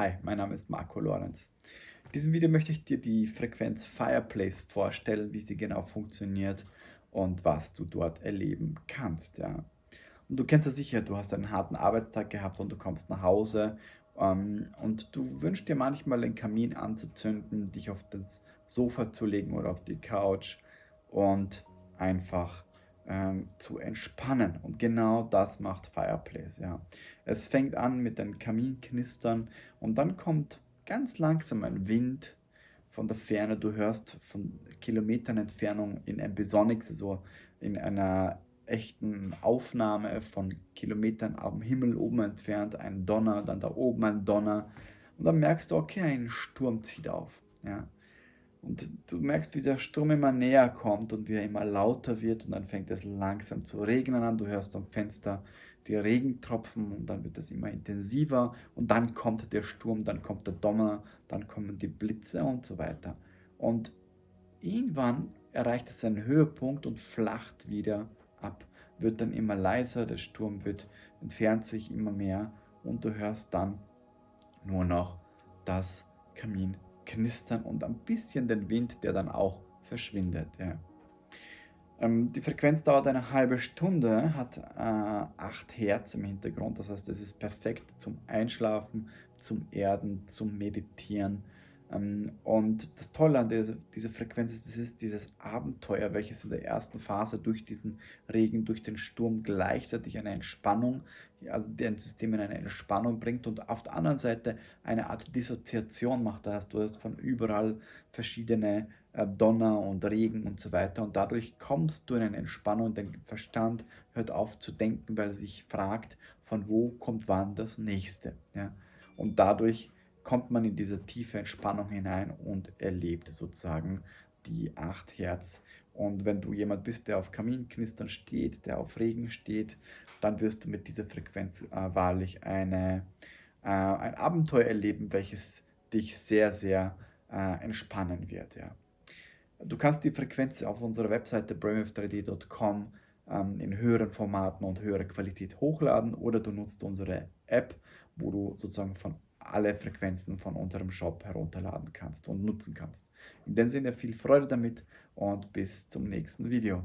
Hi, mein Name ist Marco Lorenz. In diesem Video möchte ich dir die Frequenz Fireplace vorstellen, wie sie genau funktioniert und was du dort erleben kannst. Ja. Und du kennst ja sicher, du hast einen harten Arbeitstag gehabt und du kommst nach Hause ähm, und du wünschst dir manchmal den Kamin anzuzünden, dich auf das Sofa zu legen oder auf die Couch und einfach ähm, zu entspannen. Und genau das macht Fireplace. Ja. Es fängt an mit den Kaminknistern und dann kommt ganz langsam ein Wind von der Ferne. Du hörst von Kilometern Entfernung in Ambisonics, also in einer echten Aufnahme von Kilometern am Himmel oben entfernt, ein Donner, dann da oben ein Donner. Und dann merkst du, okay, ein Sturm zieht auf. Ja. Und du merkst, wie der Sturm immer näher kommt und wie er immer lauter wird und dann fängt es langsam zu regnen an. Du hörst am Fenster die Regentropfen und dann wird es immer intensiver und dann kommt der Sturm, dann kommt der Donner, dann kommen die Blitze und so weiter. Und irgendwann erreicht es seinen Höhepunkt und flacht wieder ab, wird dann immer leiser, der Sturm wird, entfernt sich immer mehr und du hörst dann nur noch das Kamin Knistern und ein bisschen den Wind, der dann auch verschwindet. Ja. Ähm, die Frequenz dauert eine halbe Stunde, hat äh, 8 Hertz im Hintergrund, das heißt, es ist perfekt zum Einschlafen, zum Erden, zum Meditieren. Ähm, und das Tolle an dieser, dieser Frequenz ist, es ist dieses Abenteuer, welches in der ersten Phase durch diesen Regen, durch den Sturm gleichzeitig eine Entspannung, also dein System in eine Entspannung bringt und auf der anderen Seite eine Art Dissoziation macht. Da hast du hast von überall verschiedene äh, Donner und Regen und so weiter und dadurch kommst du in eine Entspannung, dein Verstand hört auf zu denken, weil er sich fragt, von wo kommt wann das nächste. Ja? Und dadurch kommt man in diese tiefe Entspannung hinein und erlebt sozusagen die 8 Hertz. Und wenn du jemand bist, der auf Kaminknistern steht, der auf Regen steht, dann wirst du mit dieser Frequenz äh, wahrlich eine, äh, ein Abenteuer erleben, welches dich sehr, sehr äh, entspannen wird. Ja. Du kannst die Frequenz auf unserer Webseite brainwave3d.com ähm, in höheren Formaten und höherer Qualität hochladen oder du nutzt unsere App, wo du sozusagen von alle Frequenzen von unserem Shop herunterladen kannst und nutzen kannst. In dem Sinne viel Freude damit und bis zum nächsten Video.